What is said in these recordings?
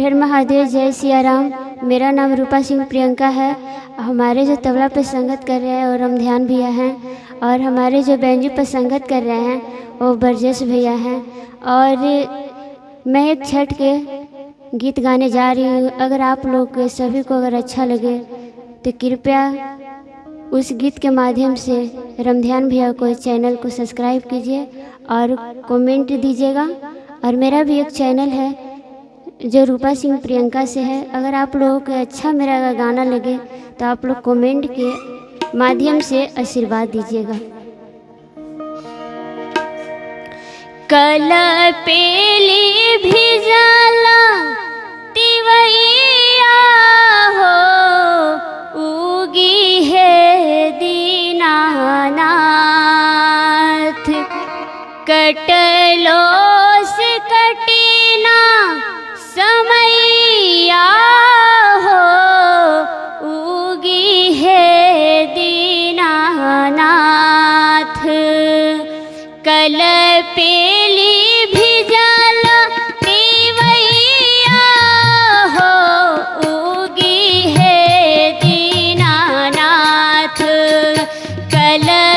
हर महादेव, जय सिया राम मेरा नाम रूपा सिंह प्रियंका है। हमारे जो तबला पर संगत कर रहे हैं वो रमध्यान भैया हैं, और हमारे जो बैंजू पर संगत कर रहे हैं, वो ब्रजेश भैया हैं। और मैं एक छठ के गीत गाने जा रही हूँ। अगर आप लोग, सभी को अगर अच्छा लगे तो कृपया उस गीत के माध्यम से रमध्यान भैया को इस चैनल को सब्सक्राइब कीजिए और कमेंट दीजिएगा। और मेरा भी एक चैनल है जो रूपा सिंह प्रियंका से है, अगर आप लोगों को अच्छा मेरा गाना लगे तो आप लोग कमेंट के माध्यम से आशीर्वाद दीजिएगा। कल पेली भी जाला, तिवैया हो, उगी है दीनानाथ। कटलो कल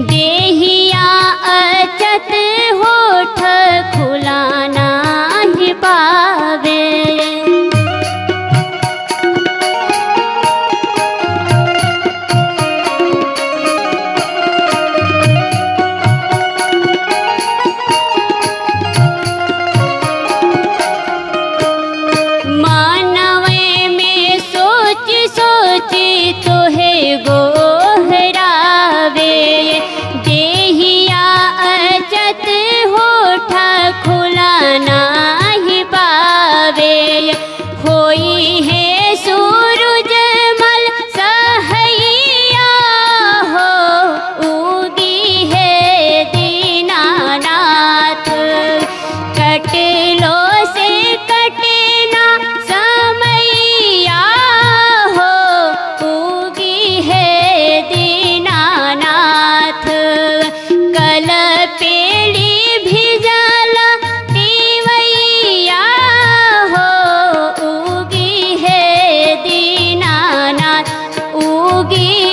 दे होगी